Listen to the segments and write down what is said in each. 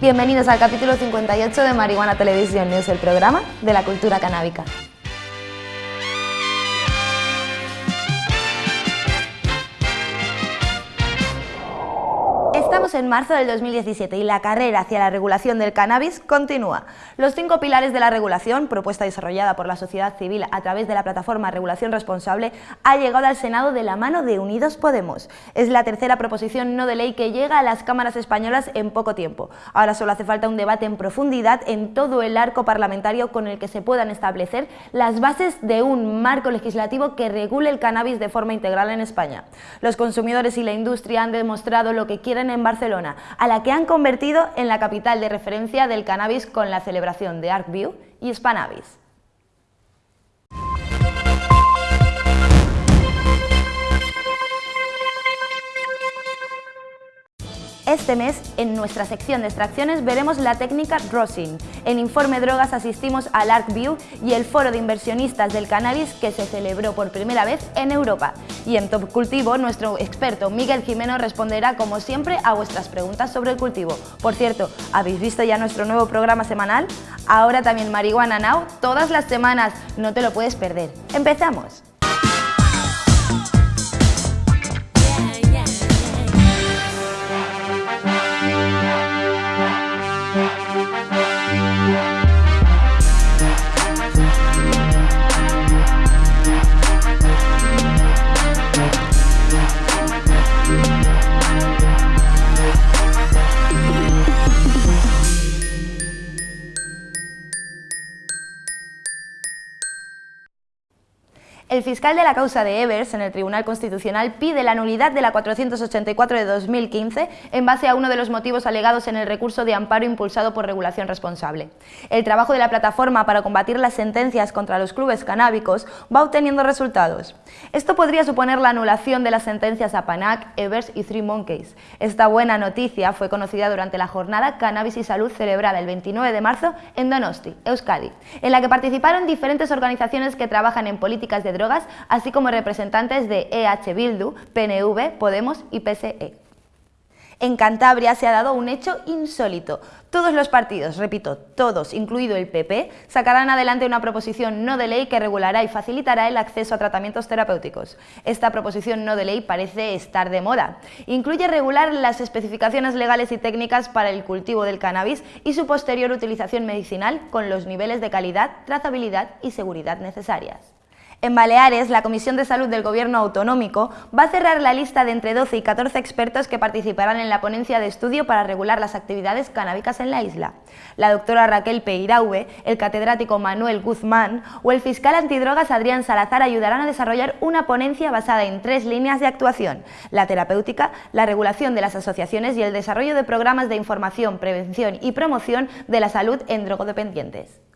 Bienvenidos al capítulo 58 de Marihuana Televisión News, el programa de la cultura canábica. En marzo del 2017 y la carrera hacia la regulación del cannabis continúa. Los cinco pilares de la regulación, propuesta desarrollada por la sociedad civil a través de la plataforma Regulación Responsable, ha llegado al Senado de la mano de Unidos Podemos. Es la tercera proposición no de ley que llega a las cámaras españolas en poco tiempo. Ahora solo hace falta un debate en profundidad en todo el arco parlamentario con el que se puedan establecer las bases de un marco legislativo que regule el cannabis de forma integral en España. Los consumidores y la industria han demostrado lo que quieren en Barcelona, a la que han convertido en la capital de referencia del cannabis con la celebración de ArcView y Spanavis. Este mes, en nuestra sección de extracciones, veremos la técnica Rosin. En Informe Drogas asistimos al ArcView y el foro de inversionistas del cannabis que se celebró por primera vez en Europa. Y en Top Cultivo, nuestro experto Miguel Jimeno responderá, como siempre, a vuestras preguntas sobre el cultivo. Por cierto, ¿habéis visto ya nuestro nuevo programa semanal? Ahora también Marihuana Now, todas las semanas. No te lo puedes perder. ¡Empezamos! El fiscal de la causa de Evers en el Tribunal Constitucional pide la nulidad de la 484 de 2015 en base a uno de los motivos alegados en el recurso de amparo impulsado por Regulación Responsable. El trabajo de la plataforma para combatir las sentencias contra los clubes canábicos va obteniendo resultados. Esto podría suponer la anulación de las sentencias a Panac, Evers y Three Monkeys. Esta buena noticia fue conocida durante la jornada Cannabis y Salud celebrada el 29 de marzo en Donosti, Euskadi, en la que participaron diferentes organizaciones que trabajan en políticas de drogas, así como representantes de EH Bildu, PNV, Podemos y PSE. En Cantabria se ha dado un hecho insólito. Todos los partidos, repito, todos, incluido el PP, sacarán adelante una proposición no de ley que regulará y facilitará el acceso a tratamientos terapéuticos. Esta proposición no de ley parece estar de moda. Incluye regular las especificaciones legales y técnicas para el cultivo del cannabis y su posterior utilización medicinal con los niveles de calidad, trazabilidad y seguridad necesarias. En Baleares, la Comisión de Salud del Gobierno Autonómico va a cerrar la lista de entre 12 y 14 expertos que participarán en la ponencia de estudio para regular las actividades canábicas en la isla. La doctora Raquel Peiraue, el catedrático Manuel Guzmán o el fiscal antidrogas Adrián Salazar ayudarán a desarrollar una ponencia basada en tres líneas de actuación, la terapéutica, la regulación de las asociaciones y el desarrollo de programas de información, prevención y promoción de la salud en drogodependientes.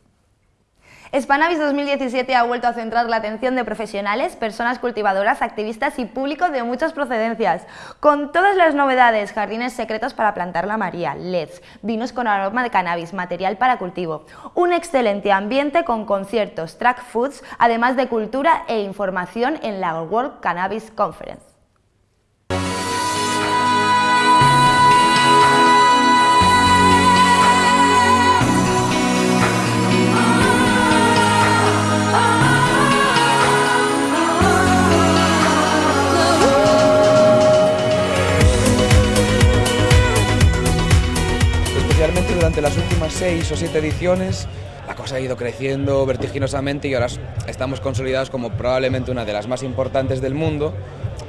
Spanavis 2017 ha vuelto a centrar la atención de profesionales, personas cultivadoras, activistas y público de muchas procedencias, con todas las novedades, jardines secretos para plantar la María, LEDs, vinos con aroma de cannabis, material para cultivo, un excelente ambiente con conciertos, track foods, además de cultura e información en la World Cannabis Conference. Durante las últimas seis o siete ediciones la cosa ha ido creciendo vertiginosamente y ahora estamos consolidados como probablemente una de las más importantes del mundo.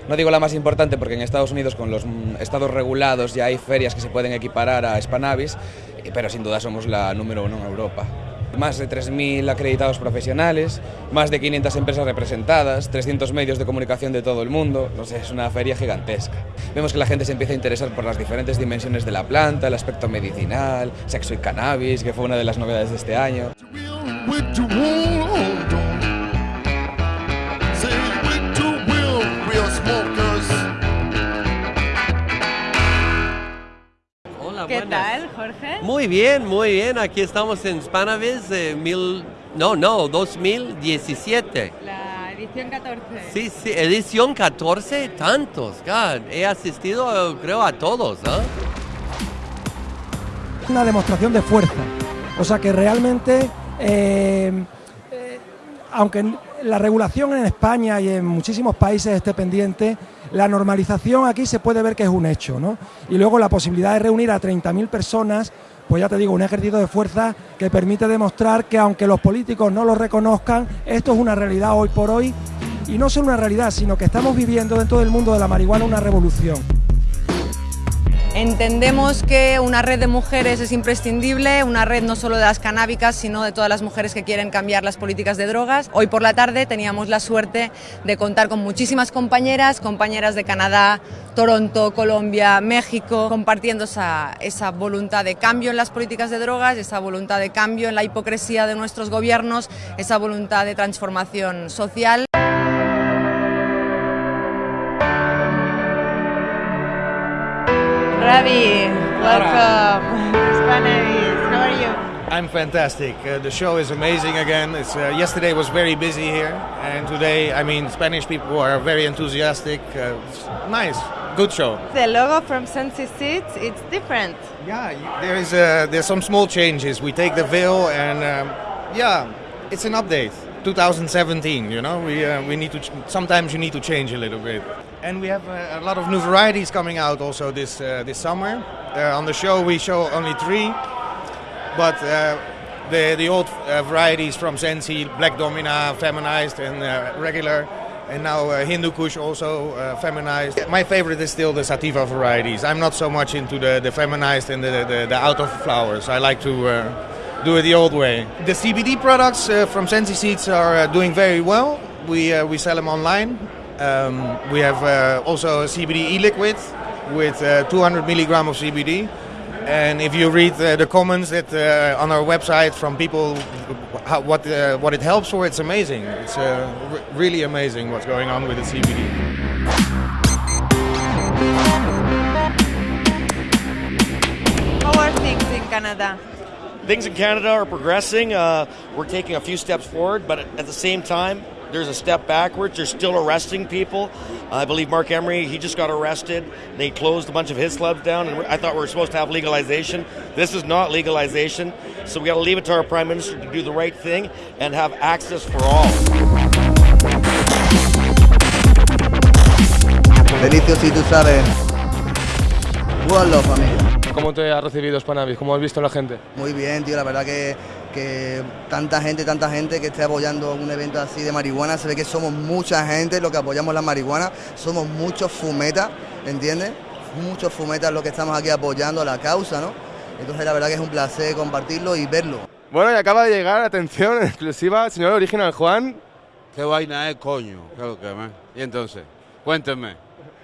No digo la más importante porque en Estados Unidos con los estados regulados ya hay ferias que se pueden equiparar a Spanavis, pero sin duda somos la número uno en Europa. Más de 3.000 acreditados profesionales, más de 500 empresas representadas, 300 medios de comunicación de todo el mundo, no sé, es una feria gigantesca. Vemos que la gente se empieza a interesar por las diferentes dimensiones de la planta, el aspecto medicinal, sexo y cannabis, que fue una de las novedades de este año. Tal, Jorge? Muy bien, muy bien. Aquí estamos en Spanavis, eh, mil, no, no, 2017. La edición 14. Sí, sí, edición 14, tantos. God, he asistido, creo, a todos, ¿no? Una demostración de fuerza. O sea que realmente, eh, eh, aunque la regulación en España y en muchísimos países esté pendiente, la normalización aquí se puede ver que es un hecho, ¿no? Y luego la posibilidad de reunir a 30.000 personas, pues ya te digo, un ejercicio de fuerza que permite demostrar que aunque los políticos no lo reconozcan, esto es una realidad hoy por hoy y no solo una realidad, sino que estamos viviendo dentro del mundo de la marihuana una revolución. Entendemos que una red de mujeres es imprescindible, una red no solo de las canábicas, sino de todas las mujeres que quieren cambiar las políticas de drogas. Hoy por la tarde teníamos la suerte de contar con muchísimas compañeras, compañeras de Canadá, Toronto, Colombia, México, compartiendo esa, esa voluntad de cambio en las políticas de drogas, esa voluntad de cambio en la hipocresía de nuestros gobiernos, esa voluntad de transformación social. Ravi, welcome to Spanavis. How are you? I'm fantastic. Uh, the show is amazing again. It's, uh, yesterday was very busy here, and today, I mean, Spanish people are very enthusiastic. Uh, nice, good show. The logo from Sensi Seeds, it's different. Yeah, there is uh, there's some small changes. We take the veil, and um, yeah, it's an update. 2017, you know, we uh, we need to. Ch- sometimes you need to change a little bit. And we have uh, a lot of new varieties coming out also this uh, this summer. Uh, on the show, we show only three, but uh, the the old uh, varieties from Sensi, Black Domina, feminized, and uh, regular, and now Hindu Kush also feminized. My favorite is still the Sativa varieties. I'm not so much into the, the feminized and the, the, the out of flowers. I like to do it the old way. The CBD products uh, from Sensi Seeds are uh, doing very well. We, uh, we sell them online. Um, we have uh, also a CBD e-liquid with uh, 200 milligram of CBD. And if you read uh, the comments that uh, on our website from people, how, what uh, what it helps for, it's amazing. It's uh, r- really amazing what's going on with the CBD. How are things in Canada? Things in Canada are progressing. Uh, we're taking a few steps forward, but at the same time, there's a step backwards. They're still arresting people. I believe Mark Emery, he just got arrested. They closed a bunch of his clubs down, and I thought we were supposed to have legalization. This is not legalization, so we got to leave it to our Prime Minister to do the right thing and have access for all. Delicio si tú sabes. One love, familia. ¿Cómo te ha recibido Spanavis? ¿Cómo has visto a la gente? Muy bien, tío, la verdad que, que tanta gente, tanta gente que esté apoyando un evento así de marihuana, se ve que somos mucha gente los que apoyamos la marihuana, somos muchos fumetas, ¿entiendes? Muchos fumetas los que estamos aquí apoyando la causa, ¿no? Entonces la verdad que es un placer compartirlo y verlo. Bueno, y acaba de llegar, atención, en exclusiva, señor Original Juan. ¿Qué vaina es, coño? ¿Qué lo que me? Y entonces, cuéntenme.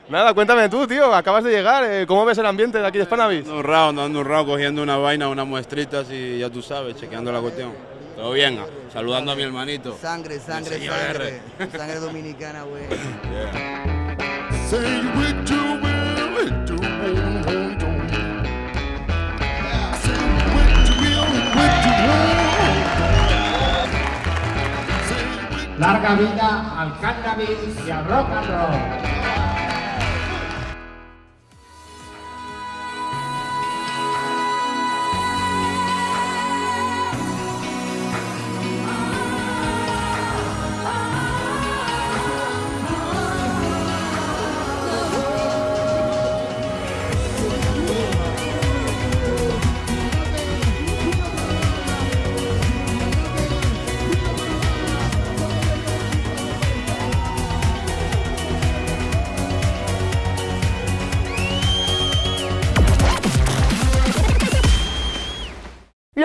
Nada, cuéntame tú, tío, acabas de llegar. eh, ¿Cómo ves el ambiente de aquí de Spanavis? Dando un round, dando un cogiendo una vaina, unas muestritas y ya tú sabes, chequeando la cuestión. Todo bien, ah, saludando a mi hermanito. Sangre, sangre, sangre. Sangre dominicana, güey. Larga vida al cannabis y al rock and roll.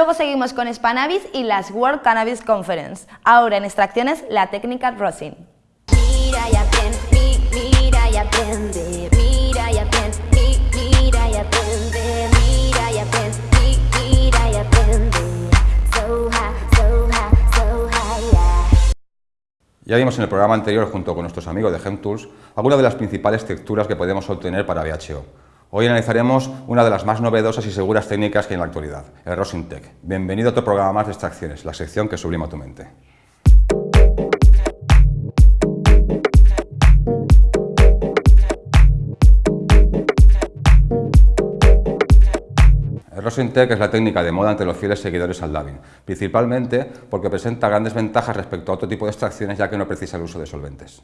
Luego seguimos con Spanavis y las World Cannabis Conference. Ahora en extracciones, la técnica Rosin. Mira y aprende, mi- mira y aprende, mira y aprende, mi- mira y aprende, mira y aprende, mi- mira y aprende. So high, so high, so high, yeah. Ya vimos en el programa anterior, junto con nuestros amigos de GemTools, algunas de las principales texturas que podemos obtener para VHO. Hoy analizaremos una de las más novedosas y seguras técnicas que hay en la actualidad, el Rosin Tech. Bienvenido a otro programa más de extracciones, la sección que sublima tu mente. Rosin Tech es la técnica de moda entre los fieles seguidores al dubbing, principalmente porque presenta grandes ventajas respecto a otro tipo de extracciones ya que no precisa el uso de solventes.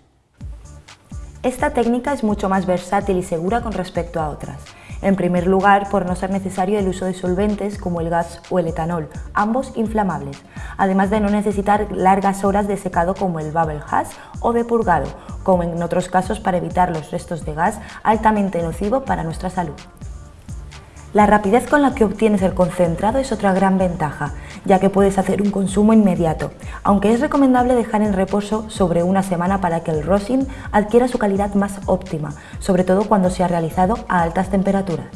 Esta técnica es mucho más versátil y segura con respecto a otras. En primer lugar, por no ser necesario el uso de solventes como el gas o el etanol, ambos inflamables, además de no necesitar largas horas de secado como el bubble hash o de purgado, como en otros casos para evitar los restos de gas altamente nocivo para nuestra salud. La rapidez con la que obtienes el concentrado es otra gran ventaja, ya que puedes hacer un consumo inmediato, aunque es recomendable dejar en reposo sobre una semana para que el rosin adquiera su calidad más óptima, sobre todo cuando se ha realizado a altas temperaturas.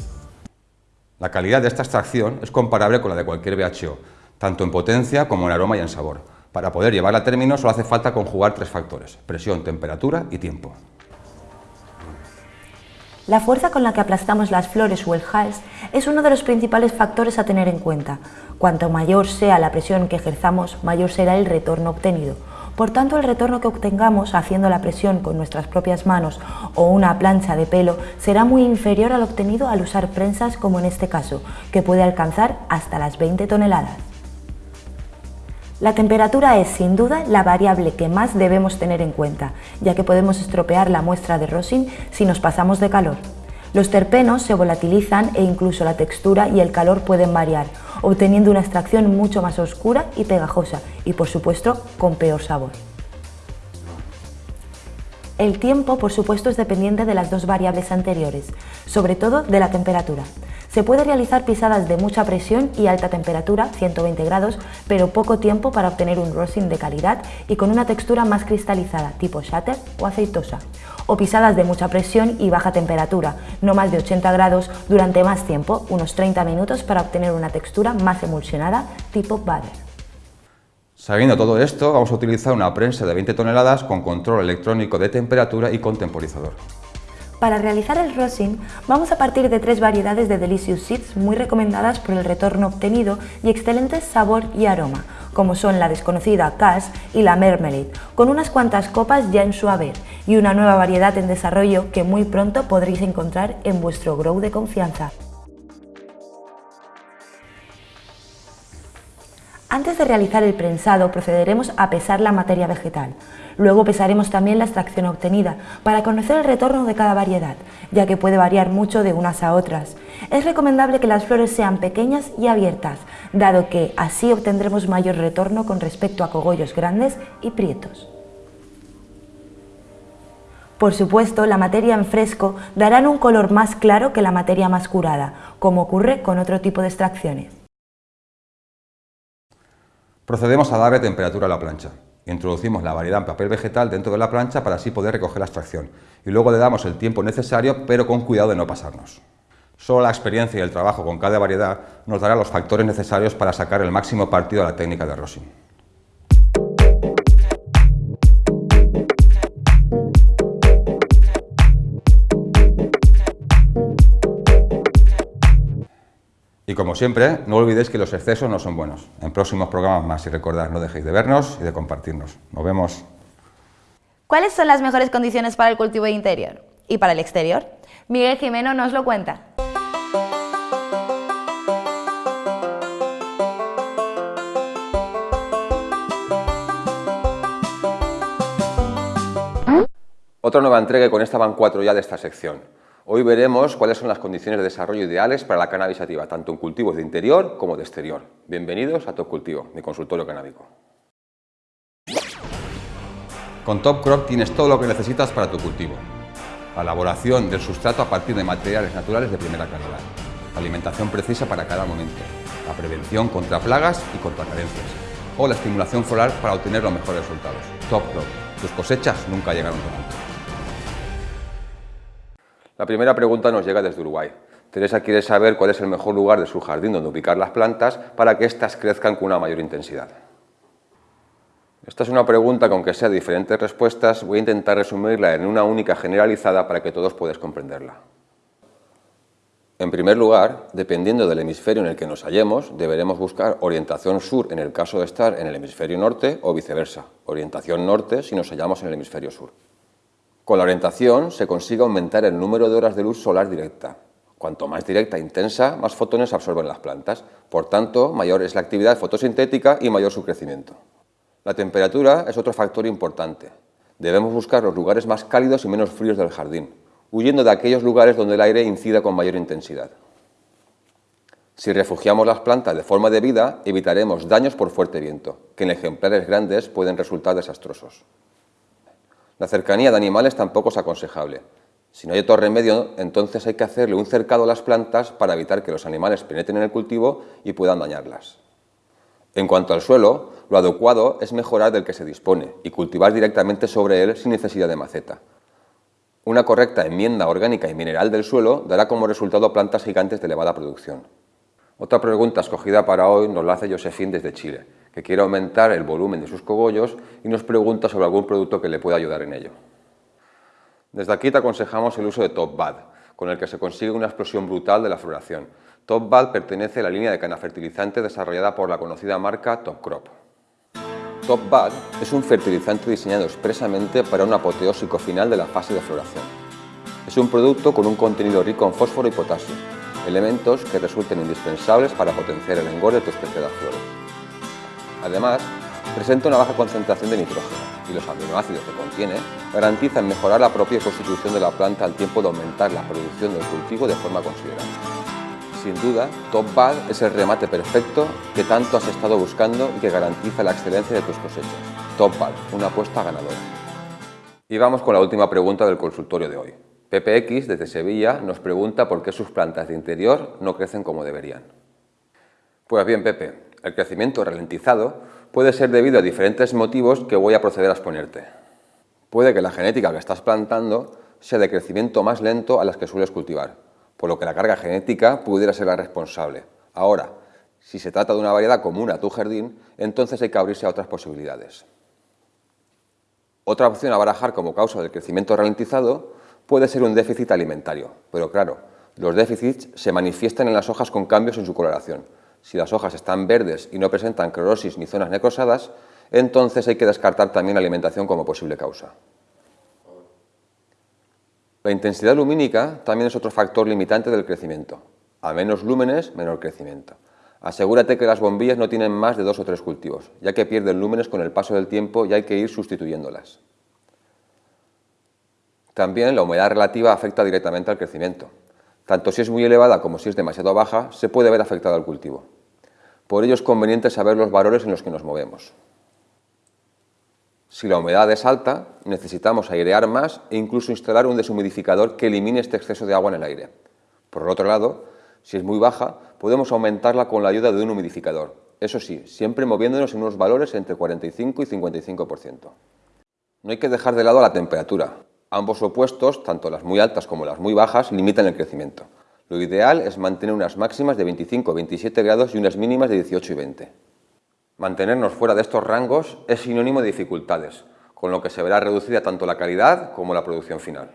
La calidad de esta extracción es comparable con la de cualquier BHO, tanto en potencia como en aroma y en sabor. Para poder llevarla a término solo hace falta conjugar tres factores, presión, temperatura y tiempo. La fuerza con la que aplastamos las flores o el hals es uno de los principales factores a tener en cuenta. Cuanto mayor sea la presión que ejerzamos, mayor será el retorno obtenido. Por tanto, el retorno que obtengamos haciendo la presión con nuestras propias manos o una plancha de pelo será muy inferior al obtenido al usar prensas como en este caso, que puede alcanzar hasta las 20 toneladas. La temperatura es sin duda la variable que más debemos tener en cuenta, ya que podemos estropear la muestra de rosin si nos pasamos de calor. Los terpenos se volatilizan e incluso la textura y el calor pueden variar, obteniendo una extracción mucho más oscura y pegajosa y por supuesto con peor sabor. El tiempo, por supuesto, es dependiente de las dos variables anteriores, sobre todo de la temperatura. Se puede realizar pisadas de mucha presión y alta temperatura, 120 grados, pero poco tiempo para obtener un rosin de calidad y con una textura más cristalizada, tipo shatter o aceitosa. O pisadas de mucha presión y baja temperatura, no más de 80 grados, durante más tiempo, unos 30 minutos para obtener una textura más emulsionada, tipo butter. Sabiendo todo esto, vamos a utilizar una prensa de 20 toneladas con control electrónico de temperatura y con temporizador. Para realizar el rosin, vamos a partir de tres variedades de Delicious Seeds muy recomendadas por el retorno obtenido y excelente sabor y aroma, como son la desconocida Cash y la Mermelade, con unas cuantas copas ya en su haber, y una nueva variedad en desarrollo que muy pronto podréis encontrar en vuestro grow de confianza. Antes de realizar el prensado procederemos a pesar la materia vegetal. Luego pesaremos también la extracción obtenida para conocer el retorno de cada variedad, ya que puede variar mucho de unas a otras. Es recomendable que las flores sean pequeñas y abiertas, dado que así obtendremos mayor retorno con respecto a cogollos grandes y prietos. Por supuesto, la materia en fresco dará un color más claro que la materia más curada, como ocurre con otro tipo de extracciones. Procedemos a darle temperatura a la plancha. Introducimos la variedad en papel vegetal dentro de la plancha para así poder recoger la extracción y luego le damos el tiempo necesario pero con cuidado de no pasarnos. Solo la experiencia y el trabajo con cada variedad nos dará los factores necesarios para sacar el máximo partido a la técnica de rosin. Y como siempre, no olvidéis que los excesos no son buenos. En próximos programas más y recordad, no dejéis de vernos y de compartirnos. Nos vemos. ¿Cuáles son las mejores condiciones para el cultivo interior y para el exterior? Miguel Jimeno nos lo cuenta. Otra nueva entrega y con esta van cuatro ya de esta sección. Hoy veremos cuáles son las condiciones de desarrollo ideales para la cannabis sativa, tanto en cultivos de interior como de exterior. Bienvenidos a Top Cultivo, mi consultorio canábico. Con Top Crop tienes todo lo que necesitas para tu cultivo. La elaboración del sustrato a partir de materiales naturales de primera calidad. La alimentación precisa para cada momento. La prevención contra plagas y contra carencias. O la estimulación floral para obtener los mejores resultados. Top Crop. Tus cosechas nunca llegaron tan alto. La primera pregunta nos llega desde Uruguay. Teresa quiere saber cuál es el mejor lugar de su jardín donde ubicar las plantas para que éstas crezcan con una mayor intensidad. Esta es una pregunta que aunque sea diferentes respuestas, voy a intentar resumirla en una única generalizada para que todos podáis comprenderla. En primer lugar, dependiendo del hemisferio en el que nos hallemos, deberemos buscar orientación sur en el caso de estar en el hemisferio norte o viceversa, orientación norte si nos hallamos en el hemisferio sur. Con la orientación se consigue aumentar el número de horas de luz solar directa. Cuanto más directa e intensa, más fotones absorben las plantas. Por tanto, mayor es la actividad fotosintética y mayor su crecimiento. La temperatura es otro factor importante. Debemos buscar los lugares más cálidos y menos fríos del jardín, huyendo de aquellos lugares donde el aire incida con mayor intensidad. Si refugiamos las plantas de forma debida, evitaremos daños por fuerte viento, que en ejemplares grandes pueden resultar desastrosos. La cercanía de animales tampoco es aconsejable. Si no hay otro remedio, entonces hay que hacerle un cercado a las plantas para evitar que los animales penetren en el cultivo y puedan dañarlas. En cuanto al suelo, lo adecuado es mejorar del que se dispone y cultivar directamente sobre él sin necesidad de maceta. Una correcta enmienda orgánica y mineral del suelo dará como resultado plantas gigantes de elevada producción. Otra pregunta escogida para hoy nos la hace Josefín desde Chile, que quiere aumentar el volumen de sus cogollos y nos pregunta sobre algún producto que le pueda ayudar en ello. Desde aquí te aconsejamos el uso de Top Bad, con el que se consigue una explosión brutal de la floración. Top Bad pertenece a la línea de canafertilizante desarrollada por la conocida marca Top Crop. Top Bad es un fertilizante diseñado expresamente para un apoteósico final de la fase de floración. Es un producto con un contenido rico en fósforo y potasio, elementos que resulten indispensables para potenciar el engorde de tus preciadas flores. Además, presenta una baja concentración de nitrógeno y los aminoácidos que contiene garantizan mejorar la propia constitución de la planta al tiempo de aumentar la producción del cultivo de forma considerable. Sin duda, Top Bad es el remate perfecto que tanto has estado buscando y que garantiza la excelencia de tus cosechas. Top Bad, una apuesta ganadora. Y vamos con la última pregunta del consultorio de hoy. PPX desde Sevilla nos pregunta por qué sus plantas de interior no crecen como deberían. Pues bien, Pepe, el crecimiento ralentizado puede ser debido a diferentes motivos que voy a proceder a exponerte. Puede que la genética que estás plantando sea de crecimiento más lento a las que sueles cultivar, por lo que la carga genética pudiera ser la responsable. Ahora, si se trata de una variedad común a tu jardín, entonces hay que abrirse a otras posibilidades. Otra opción a barajar como causa del crecimiento ralentizado puede ser un déficit alimentario, pero claro, los déficits se manifiestan en las hojas con cambios en su coloración. Si las hojas están verdes y no presentan clorosis ni zonas necrosadas, entonces hay que descartar también la alimentación como posible causa. La intensidad lumínica también es otro factor limitante del crecimiento. A menos lúmenes, menor crecimiento. Asegúrate que las bombillas no tienen más de dos o tres cultivos, ya que pierden lúmenes con el paso del tiempo y hay que ir sustituyéndolas. También la humedad relativa afecta directamente al crecimiento. Tanto si es muy elevada como si es demasiado baja, se puede ver afectado al cultivo. Por ello es conveniente saber los valores en los que nos movemos. Si la humedad es alta, necesitamos airear más e incluso instalar un deshumidificador que elimine este exceso de agua en el aire. Por otro lado, si es muy baja, podemos aumentarla con la ayuda de un humidificador. Eso sí, siempre moviéndonos en unos valores entre 45 y 55%. No hay que dejar de lado la temperatura. Ambos opuestos, tanto las muy altas como las muy bajas, limitan el crecimiento. Lo ideal es mantener unas máximas de 25 27 grados y unas mínimas de 18 y 20. Mantenernos fuera de estos rangos es sinónimo de dificultades, con lo que se verá reducida tanto la calidad como la producción final.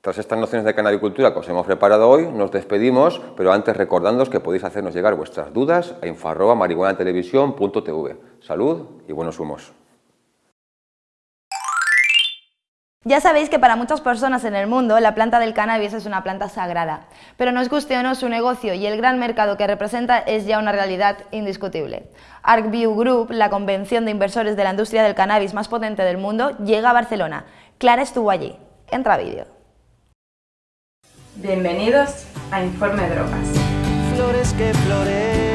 Tras estas nociones de canabicultura que os hemos preparado hoy, nos despedimos, pero antes recordándoos que podéis hacernos llegar vuestras dudas a info.marihuanatelevisión.tv. Salud y buenos humos. Ya sabéis que para muchas personas en el mundo la planta del cannabis es una planta sagrada, pero nos guste o no su negocio y el gran mercado que representa es ya una realidad indiscutible. ArcView Group, la convención de inversores de la industria del cannabis más potente del mundo, llega a Barcelona. Clara estuvo allí. Entra vídeo. Bienvenidos a Informe Drogas. Flores que florecen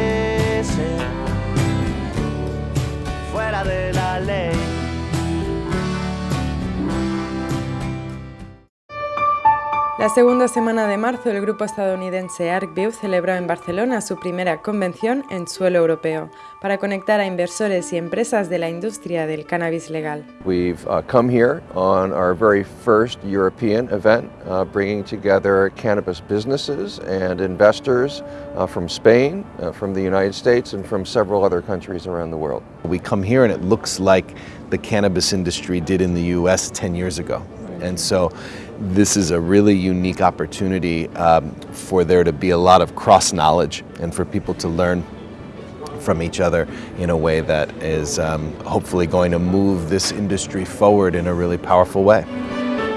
La segunda semana de marzo, el grupo estadounidense ArcView celebró en Barcelona su primera convención en suelo europeo para conectar a inversores y empresas de la industria del cannabis legal. We've uh, come here on our very first European event, uh, bringing together cannabis businesses and investors uh, from Spain, uh, from the United States, and from several other countries around the world. We come here and it looks like the cannabis industry did in the US 10 years ago. And so this is a really unique opportunity um, for there to be a lot of cross knowledge and for people to learn from each other in a way that is um, hopefully going to move this industry forward in a really powerful way.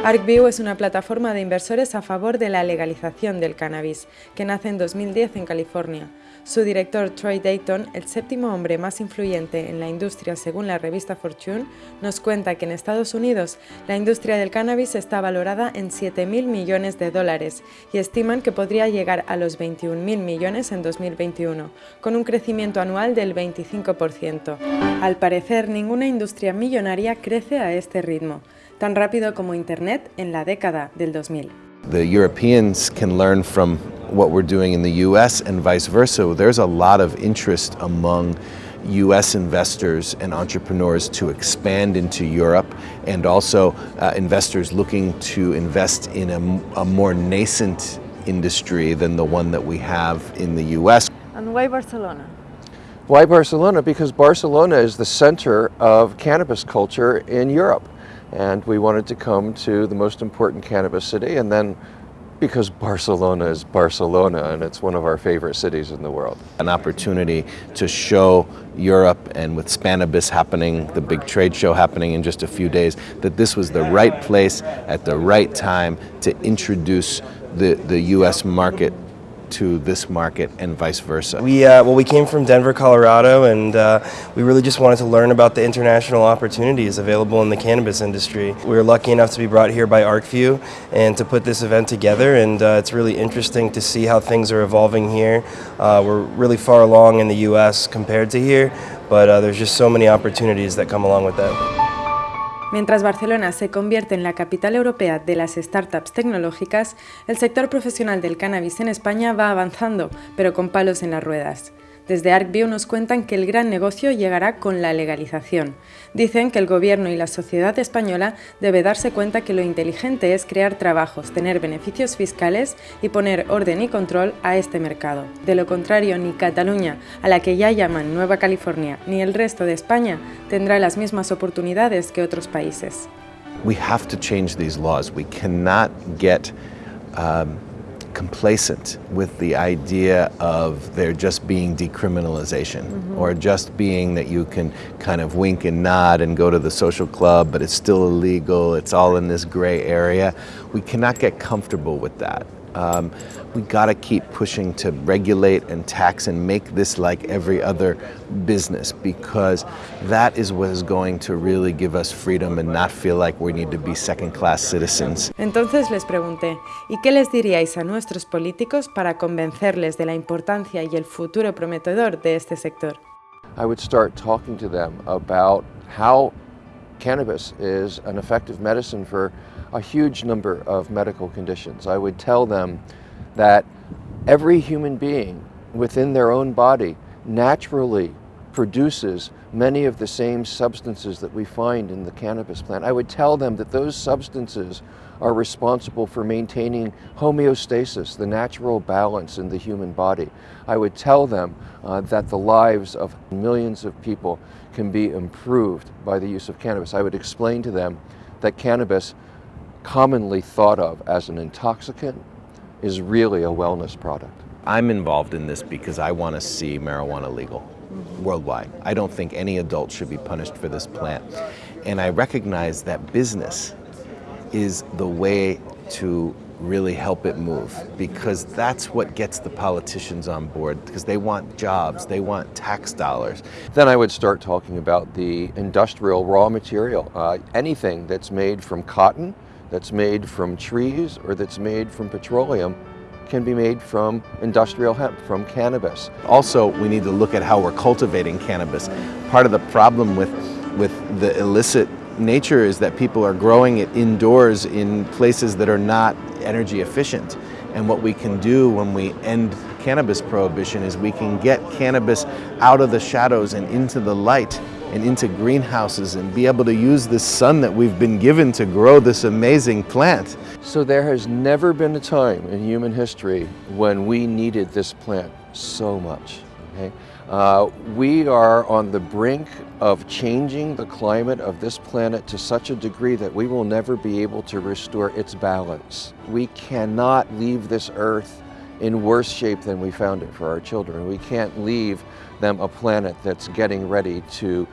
ArcView es una plataforma de inversores a favor de la legalización del cannabis, que nace en 2010 en California. Su director Troy Dayton, el séptimo hombre más influyente en la industria según la revista Fortune, nos cuenta que en Estados Unidos la industria del cannabis está valorada en 7.000 millones de dólares y estiman que podría llegar a los 21.000 millones en 2021, con un crecimiento anual del 25%. Al parecer, ninguna industria millonaria crece a este ritmo tan rápido como Internet en la década del 2000. The Europeans can learn from what we're doing in the US and vice versa. There's a lot of interest among US investors and entrepreneurs to expand into Europe and also uh, investors looking to invest in a, a more nascent industry than the one that we have in the US. And why Barcelona? Why Barcelona? Because Barcelona is the center of cannabis culture in Europe. And we wanted to come to the most important cannabis city, and then because Barcelona is Barcelona and it's one of our favorite cities in the world. An opportunity to show Europe and with Spanibus happening, the big trade show happening in just a few days, that this was the right place at the right time to introduce the, the US market to this market and vice versa. We, uh, well, we came from Denver, Colorado, and uh, we really just wanted to learn about the international opportunities available in the cannabis industry. We were lucky enough to be brought here by ArcView and to put this event together, and uh, it's really interesting to see how things are evolving here. Uh, we're really far along in the U.S. compared to here, but uh, there's just so many opportunities that come along with that. Mientras Barcelona se convierte en la capital europea de las startups tecnológicas, el sector profesional del cannabis en España va avanzando, pero con palos en las ruedas. Desde ArcView nos cuentan que el gran negocio llegará con la legalización. Dicen que el gobierno y la sociedad española debe darse cuenta que lo inteligente es crear trabajos, tener beneficios fiscales y poner orden y control a este mercado. De lo contrario, ni Cataluña, a la que ya llaman Nueva California, ni el resto de España tendrá las mismas oportunidades que otros países. We have to change these laws. We cannot get um, complacent with the idea of there just being decriminalization mm-hmm. or just being that you can kind of wink and nod and go to the social club, but it's still illegal, it's all in this gray area. We cannot get comfortable with that. Um, we got to keep pushing to regulate and tax and make this like every other business because that is what is going to really give us freedom and not feel like we need to be second class citizens. Entonces les pregunté, ¿y qué les diríais a nuestros políticos para convencerles de la importancia y el futuro prometedor de este sector? I would start talking to them about how cannabis is an effective medicine for a huge number of medical conditions. I would tell them that every human being within their own body naturally produces many of the same substances that we find in the cannabis plant. I would tell them that those substances are responsible for maintaining homeostasis, the natural balance in the human body. I would tell them uh, that the lives of millions of people can be improved by the use of cannabis. I would explain to them that cannabis, commonly thought of as an intoxicant, is really a wellness product. I'm involved in this because I want to see marijuana legal worldwide. I don't think any adult should be punished for this plant. And I recognize that business is the way to really help it move because that's what gets the politicians on board because they want jobs, they want tax dollars. Then I would start talking about the industrial raw material. Uh, anything that's made from cotton, that's made from trees, or that's made from petroleum can be made from industrial hemp, from cannabis. Also, we need to look at how we're cultivating cannabis. Part of the problem with, with the illicit nature is that people are growing it indoors in places that are not energy efficient. And what we can do when we end cannabis prohibition is we can get cannabis out of the shadows and into the light and into greenhouses and be able to use the sun that we've been given to grow this amazing plant. So there has never been a time in human history when we needed this plant so much. Okay? Uh, we are on the brink of changing the climate of this planet to such a degree that we will never be able to restore its balance. We cannot leave this earth in worse shape than we found it for our children. We can't leave them a planet that's getting ready to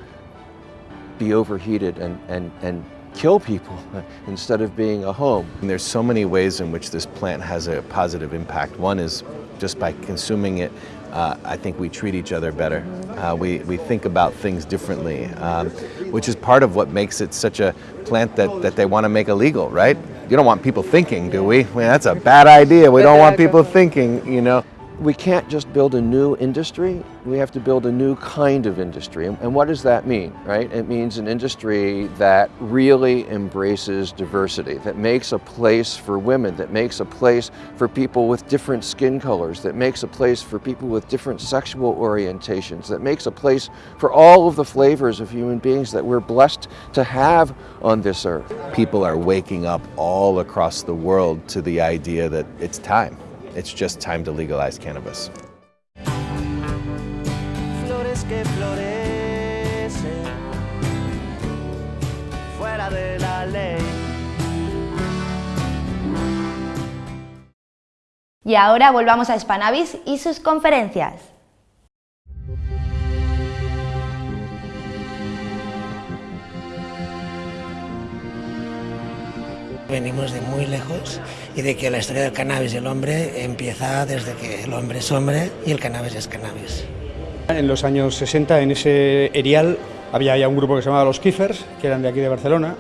be overheated and, and, and kill people instead of being a home. And there's so many ways in which this plant has a positive impact. One is just by consuming it, uh, I think we treat each other better. Uh, we, we think about things differently, um, which is part of what makes it such a plant that, that they want to make illegal, right? You don't want people thinking, do we? I mean, that's a bad idea. We don't want people thinking, you know. We can't just build a new industry, we have to build a new kind of industry. And, what does that mean, right? It means an industry that really embraces diversity, that makes a place for women, that makes a place for people with different skin colors, that makes a place for people with different sexual orientations, that makes a place for all of the flavors of human beings that we're blessed to have on this earth. People are waking up all across the world to the idea that it's time. It's just time to legalize cannabis. Flores que florecen fuera de la ley. Y ahora volvamos a Spanavis y sus conferencias. Venimos de muy lejos y de que la historia del cannabis y el hombre empieza desde que el hombre es hombre y el cannabis es cannabis. En los años 60 en ese erial había ya un grupo que se llamaba los Kiffers, que eran de aquí de Barcelona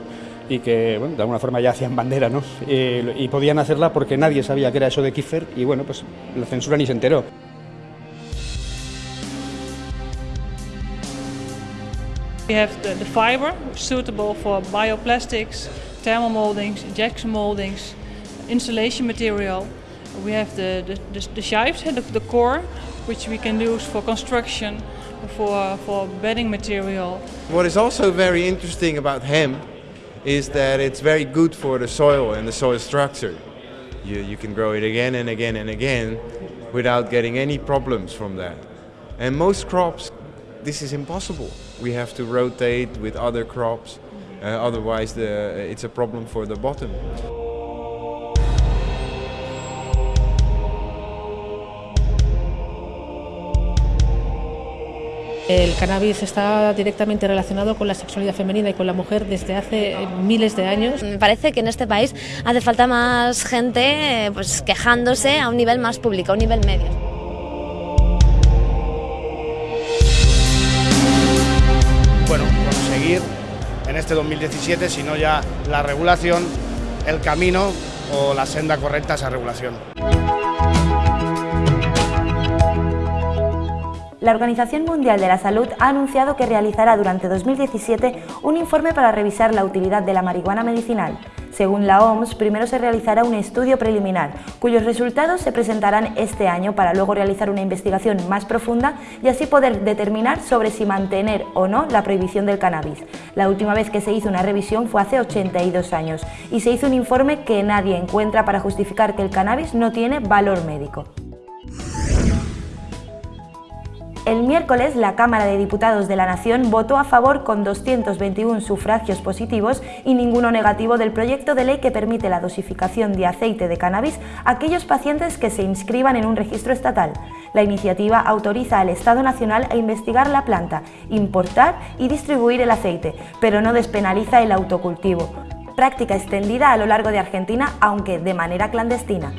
y que bueno, de alguna forma ya hacían bandera ¿no? Eh, y podían hacerla porque nadie sabía qué era eso de Kiffer y bueno, pues la censura ni se enteró. We have the, the fiber suitable for bioplastics, thermal moldings, injection moldings, insulation material. We have the, the, the, the shafts, the, the core, which we can use for construction, for, for bedding material. What is also very interesting about hemp is that it's very good for the soil and the soil structure. You, you can grow it again and again and again without getting any problems from that. And most crops, this is impossible. We have to rotate with other crops, otherwise the, it's a problem for the bottom. El cannabis está directamente relacionado con la sexualidad femenina y con la mujer desde hace miles de años. Me parece que en este país hace falta más gente eh, pues, quejándose a un nivel más público, a un nivel medio. Bueno, conseguir en este 2017, si no ya la regulación, el camino o la senda correcta a esa regulación. La Organización Mundial de la Salud ha anunciado que realizará durante 2017 un informe para revisar la utilidad de la marihuana medicinal. Según la OMS, primero se realizará un estudio preliminar, cuyos resultados se presentarán este año para luego realizar una investigación más profunda y así poder determinar sobre si mantener o no la prohibición del cannabis. La última vez que se hizo una revisión fue hace 82 años y se hizo un informe que nadie encuentra para justificar que el cannabis no tiene valor médico. El miércoles, la Cámara de Diputados de la Nación votó a favor con 221 sufragios positivos y ninguno negativo del proyecto de ley que permite la dosificación de aceite de cannabis a aquellos pacientes que se inscriban en un registro estatal. La iniciativa autoriza al Estado Nacional a investigar la planta, importar y distribuir el aceite, pero no despenaliza el autocultivo, práctica extendida a lo largo de Argentina, aunque de manera clandestina.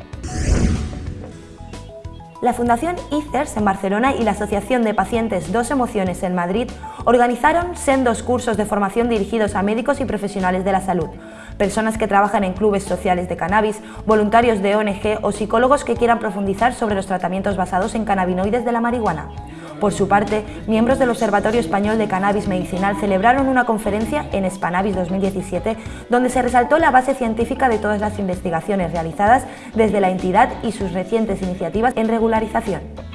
La Fundación ICERS en Barcelona y la Asociación de Pacientes Dos Emociones en Madrid organizaron sendos cursos de formación dirigidos a médicos y profesionales de la salud, personas que trabajan en clubes sociales de cannabis, voluntarios de ONG o psicólogos que quieran profundizar sobre los tratamientos basados en cannabinoides de la marihuana. Por su parte, miembros del Observatorio Español de Cannabis Medicinal celebraron una conferencia en Spanavis 2017 donde se resaltó la base científica de todas las investigaciones realizadas desde la entidad y sus recientes iniciativas en regularización.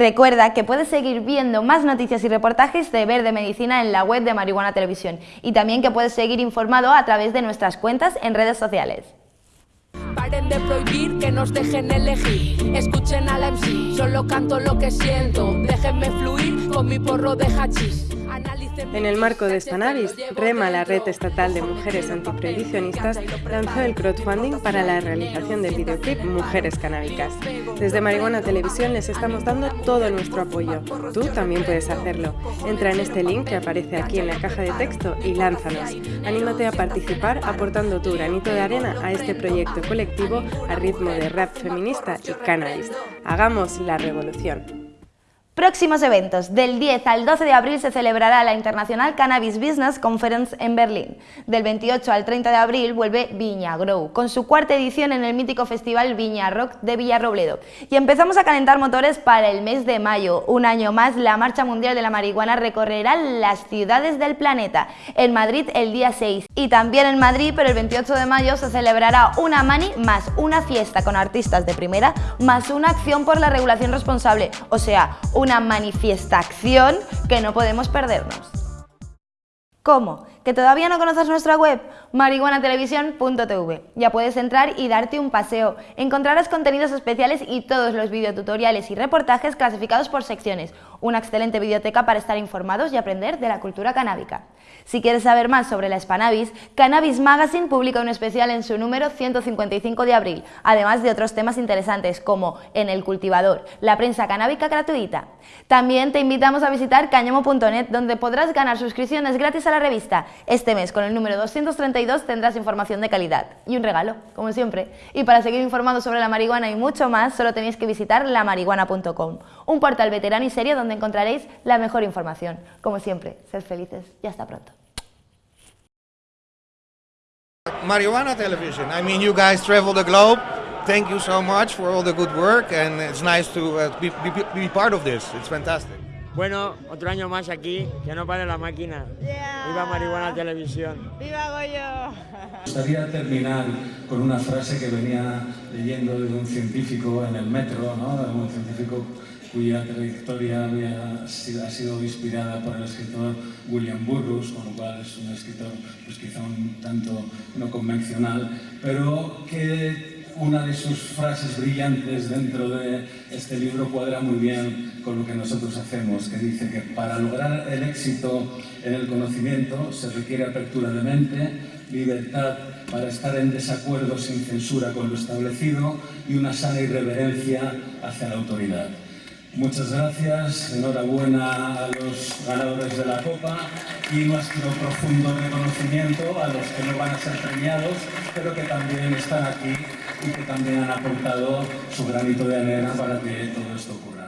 Recuerda que puedes seguir viendo más noticias y reportajes de Verde Medicina en la web de Marihuana Televisión y también que puedes seguir informado a través de nuestras cuentas en redes sociales. Paren de prohibir que nos dejen elegir. Escuchen a la MC, solo canto lo que siento. Déjenme fluir con mi porro de hachís. En el marco de Spanavis, REMA, la red estatal de mujeres antiprohibicionistas, lanzó el crowdfunding para la realización del videoclip Mujeres Canábicas. Desde Marihuana Televisión les estamos dando todo nuestro apoyo. Tú también puedes hacerlo. Entra en este link que aparece aquí en la caja de texto y lánzanos. Anímate a participar aportando tu granito de arena a este proyecto colectivo a ritmo de rap feminista y cannabis. Hagamos la revolución. Próximos eventos. Del 10 al 12 de abril se celebrará la International Cannabis Business Conference en Berlín. Del 28 al 30 de abril vuelve Viña Grow, con su cuarta edición en el mítico festival Viña Rock de Villarrobledo. Y empezamos a calentar motores para el mes de mayo. Un año más, la Marcha Mundial de la Marihuana recorrerá las ciudades del planeta. En Madrid el día 6. Y también en Madrid, pero el 28 de mayo, se celebrará una mani más una fiesta con artistas de primera, más una acción por la regulación responsable. O sea, una manifestación que no podemos perdernos. ¿Cómo? ¿Que todavía no conoces nuestra web? marihuanatelevisión.tv. Ya puedes entrar y darte un paseo. Encontrarás contenidos especiales y todos los videotutoriales y reportajes clasificados por secciones. Una excelente biblioteca para estar informados y aprender de la cultura canábica. Si quieres saber más sobre la Spanavis, Cannabis Magazine publica un especial en su número 155 de abril, además de otros temas interesantes como En el cultivador, la prensa canábica gratuita. También te invitamos a visitar cañamo.net donde podrás ganar suscripciones gratis a la revista. Este mes, con el número 232, tendrás información de calidad y un regalo, como siempre. Y para seguir informados sobre la marihuana y mucho más, solo tenéis que visitar lamarihuana.com, un portal veterano y serio donde encontraréis la mejor información. Como siempre, sed felices y hasta pronto. Marijuana Television. I mean, you guys travel the globe. Thank you so much for all the good work, and it's nice to uh, be, be, be part of this. It's fantastic. Bueno, otro año más aquí, que no pare la máquina. Viva Marihuana Televisión. ¡Viva Goyo! Me gustaría terminar con una frase que venía leyendo de un científico en el metro, ¿no? de un científico cuya trayectoria había sido, ha sido inspirada por el escritor William Burroughs, con lo cual es un escritor pues quizá un tanto no convencional, pero que una de sus frases brillantes dentro de este libro cuadra muy bien con lo que nosotros hacemos, que dice que para lograr el éxito en el conocimiento se requiere apertura de mente, libertad para estar en desacuerdo sin censura con lo establecido y una sana irreverencia hacia la autoridad. Muchas gracias, enhorabuena a los ganadores de la Copa y nuestro profundo reconocimiento a los que no van a ser premiados, pero que también están aquí y que también han aportado su granito de arena para que todo esto ocurra.